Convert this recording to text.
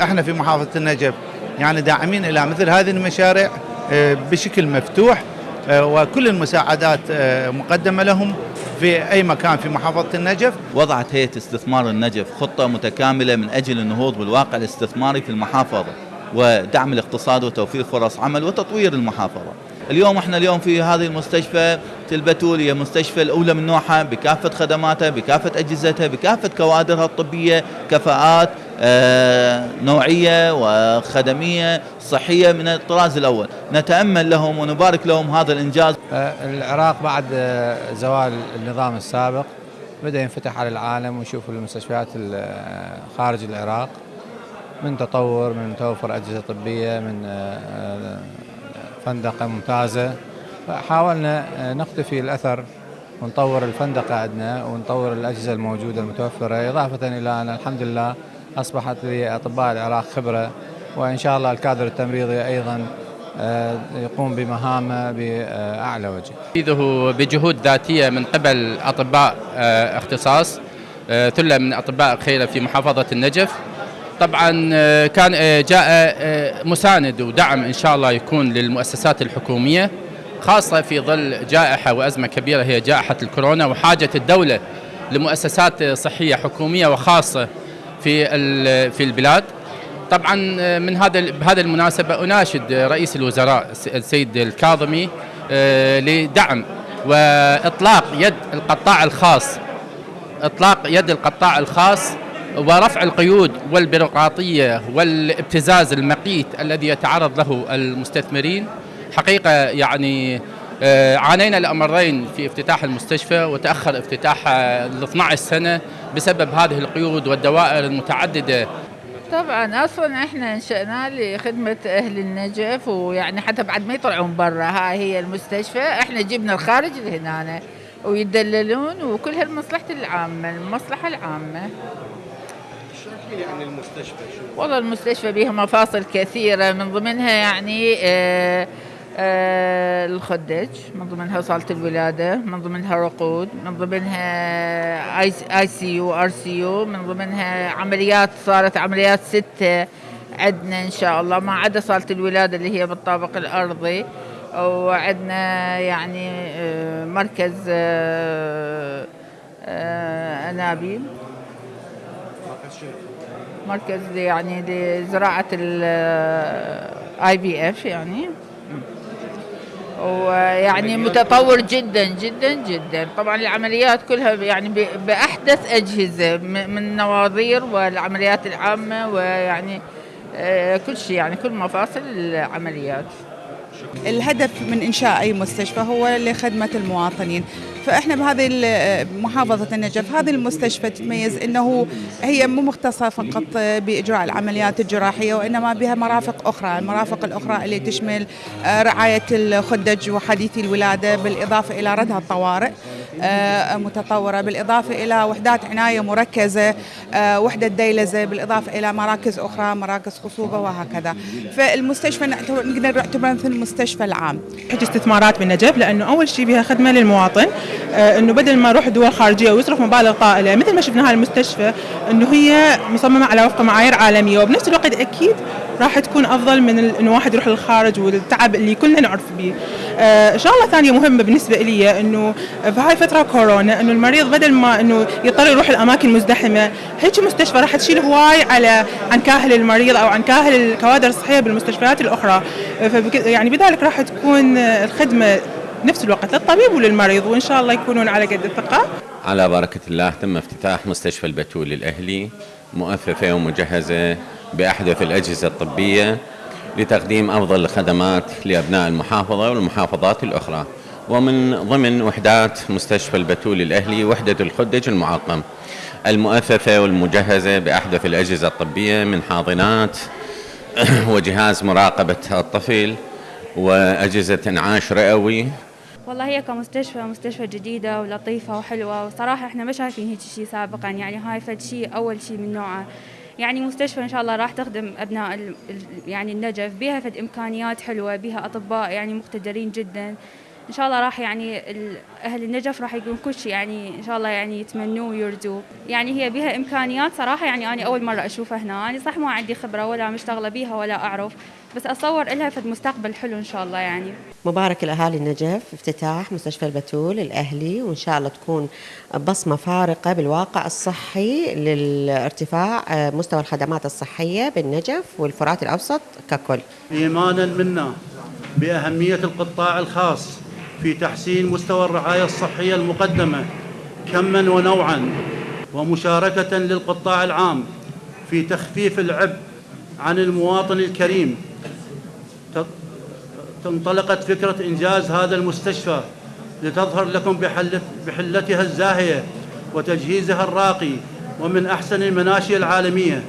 إحنا في محافظة النجف يعني داعمين إلى مثل هذه المشاريع آه، بشكل مفتوح آه، وكل المساعدات آه، مقدمة لهم في أي مكان في محافظة النجف وضعت هيئة استثمار النجف خطة متكاملة من أجل النهوض بالواقع الاستثماري في المحافظة ودعم الاقتصاد وتوفير فرص عمل وتطوير المحافظة. اليوم إحنا اليوم في هذه المستشفى البتول هي مستشفى الأولى من نوعها بكافة خدماتها بكافة أجهزتها بكافة كوادرها الطبية كفاءات آه، نوعية وخدمية صحية من الطراز الأول. نتأمل لهم ونبارك لهم هذا الإنجاز. آه، العراق بعد آه، زوال النظام السابق بدأ ينفتح على العالم ويشوف المستشفيات خارج العراق من تطور من توفر أجهزة طبية من فندقة ممتازة. فحاولنا نقتفي الأثر ونطور الفندقة عندنا ونطور الأجهزة الموجودة المتوفرة. إضافة إلى أن الحمد لله أصبحت لأطباء العراق خبرة وإن شاء الله الكادر التمريضي أيضا آه، يقوم بمهامه بأعلى وجه. تنفيذه بجهود ذاتية من قبل أطباء آه، اختصاص آه، ثلة من أطباء خيره في محافظة النجف. طبعا كان جاء مساند ودعم إن شاء الله يكون للمؤسسات الحكومية خاصة في ظل جائحة وأزمة كبيرة هي جائحة الكورونا وحاجة الدولة لمؤسسات صحية حكومية وخاصة في في البلاد. طبعا من هذا بهذه المناسبة أناشد رئيس الوزراء السيد الكاظمي آه، لدعم وإطلاق يد القطاع الخاص. إطلاق يد القطاع الخاص ورفع القيود والبيروقراطية والابتزاز المقيت الذي يتعرض له المستثمرين. حقيقة يعني آه، عانينا الأمرين في افتتاح المستشفى وتأخر افتتاحها ل 12 سنة بسبب هذه القيود والدوائر المتعددة. طبعا أصلا إحنا انشأناه لخدمة أهل النجف ويعني حتى بعد ما يطلعون برا هاي هي المستشفى. إحنا جبنا الخارج لهنا ويدللون وكل هالمصلحة العامة المصلحة العامة. لي عن المستشفى؟ شو؟ والله المستشفى بها مفاصل كثيرة من ضمنها يعني آه آه، الخدج من ضمنها صالة الولادة من ضمنها رقود من ضمنها اي سي يو ار سي يو من ضمنها عمليات صارت عمليات ستة عندنا إن شاء الله ما عدا صالة الولادة اللي هي بالطابق الأرضي. وعندنا يعني آه، مركز آه، انابيب مركز يعني لزراعة ال IVF يعني. ويعني متطور جدا جدا جدا. طبعا العمليات كلها يعني بأحدث أجهزة من نواظير والعمليات العامة ويعني آه، كل شيء يعني كل مفاصل العمليات. الهدف من إنشاء أي مستشفى هو لخدمة المواطنين. فإحنا بهذه محافظة النجف هذه المستشفى تتميز إنه هي مو مختصة فقط بإجراء العمليات الجراحية وإنما بها مرافق أخرى المرافق الأخرى اللي تشمل آه، رعاية الخدج وحديثي الولادة بالإضافة إلى ردها الطوارئ آه، متطورة بالإضافة إلى وحدات عناية مركزة آه، وحدة ديلزة بالإضافة إلى مراكز أخرى مراكز خصوبة وهكذا. فالمستشفى نقدر نعتبرها مثل المستشفى العام. حج استثمارات بالنجف لأنه أول شيء بها خدمة للمواطن آه، أنه بدل ما يروح دول خارجية ويصرف مبالغ طائلة مثل ما شفنا هاي المستشفى أنه هي مصممة على وفق معايير عالمية وبنفس الوقت أكيد راح تكون أفضل من إنه واحد يروح للخارج والتعب اللي كلنا نعرف به. آه شغله ثانية مهمة بالنسبة لي إنه في هاي فترة كورونا إنه المريض بدل ما إنه يضطر يروح الاماكن مزدحمة، هيك مستشفى راح تشيل هواي على عن كاهل المريض أو عن كاهل الكوادر الصحية بالمستشفيات الأخرى، يعني بذلك راح تكون الخدمة نفس الوقت للطبيب وللمريض وإن شاء الله يكونون على قد الثقة. على بركة الله تم افتتاح مستشفى البتول الأهلي مؤثثه ومجهزة بأحدث الأجهزة الطبية لتقديم أفضل الخدمات لأبناء المحافظة والمحافظات الأخرى. ومن ضمن وحدات مستشفى البتول الأهلي وحدة الخدج المعقم. المؤثثة والمجهزة بأحدث الأجهزة الطبية من حاضنات وجهاز مراقبة الطفل وأجهزة انعاش رئوي. والله هي كمستشفى مستشفى جديدة ولطيفة وحلوة. وصراحة إحنا ما شايفين هيك شيء سابقا. يعني هاي فد شيء أول شيء من نوعه. يعني مستشفى إن شاء الله راح تخدم أبناء يعني النجف بها فد إمكانيات حلوة بها أطباء يعني مقتدرين جدا. إن شاء الله راح يعني أهل النجف راح يكون كل شيء يعني إن شاء الله يعني يتمنوه ويرجوه يعني هي بها إمكانيات صراحة يعني أنا أول مرة أشوفها هنا. يعني صح ما عندي خبرة ولا مشتغلة بيها ولا أعرف بس اتصور لها فد مستقبل حلو إن شاء الله يعني. مبارك الأهالي النجف افتتاح مستشفى البتول الأهلي وإن شاء الله تكون بصمة فارقة بالواقع الصحي للارتفاع آه، مستوى الخدمات الصحية بالنجف والفرات الأوسط ككل. إيمانا منا بأهمية القطاع الخاص. في تحسين مستوى الرعاية الصحية المقدمة كما ونوعا ومشاركة للقطاع العام في تخفيف العبء عن المواطن الكريم. انطلقت فكرة إنجاز هذا المستشفى لتظهر لكم بحل بحلتها الزاهية وتجهيزها الراقي ومن أحسن المناشئ العالمية.